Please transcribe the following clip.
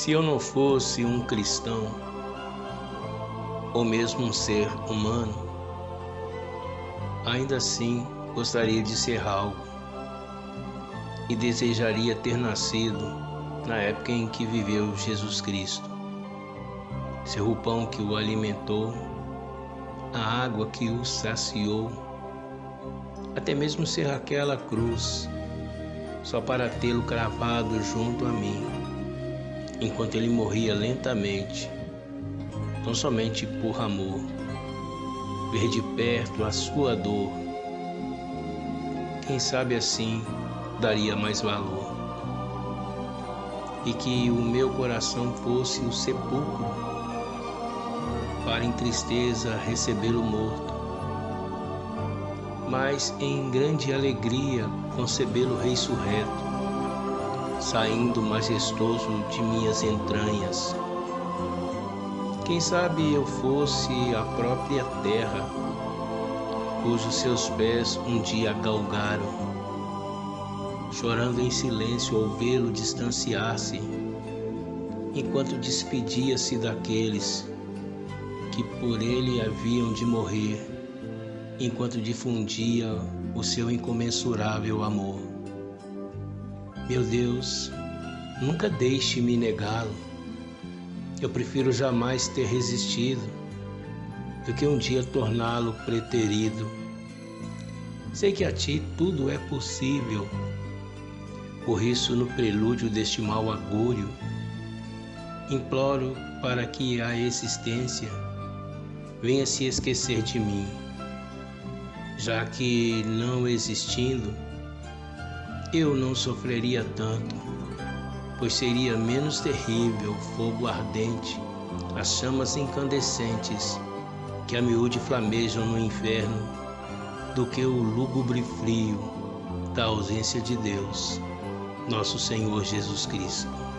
Se eu não fosse um cristão, ou mesmo um ser humano, ainda assim gostaria de ser algo e desejaria ter nascido na época em que viveu Jesus Cristo. Ser o pão que o alimentou, a água que o saciou, até mesmo ser aquela cruz, só para tê-lo cravado junto a mim enquanto ele morria lentamente, tão somente por amor, ver de perto a sua dor. Quem sabe assim daria mais valor. E que o meu coração fosse o sepulcro, para em tristeza recebê-lo morto, mas em grande alegria concebê-lo ressurreto saindo majestoso de minhas entranhas. Quem sabe eu fosse a própria terra, cujos seus pés um dia galgaram, chorando em silêncio ao vê-lo distanciar-se, enquanto despedia-se daqueles que por ele haviam de morrer, enquanto difundia o seu incomensurável amor. Meu Deus, nunca deixe-me negá-lo. Eu prefiro jamais ter resistido do que um dia torná-lo preterido. Sei que a ti tudo é possível. Por isso, no prelúdio deste mau agúrio, imploro para que a existência venha se esquecer de mim, já que não existindo, eu não sofreria tanto, pois seria menos terrível o fogo ardente, as chamas incandescentes que a miúde flamejam no inferno, do que o lúgubre frio da ausência de Deus, nosso Senhor Jesus Cristo.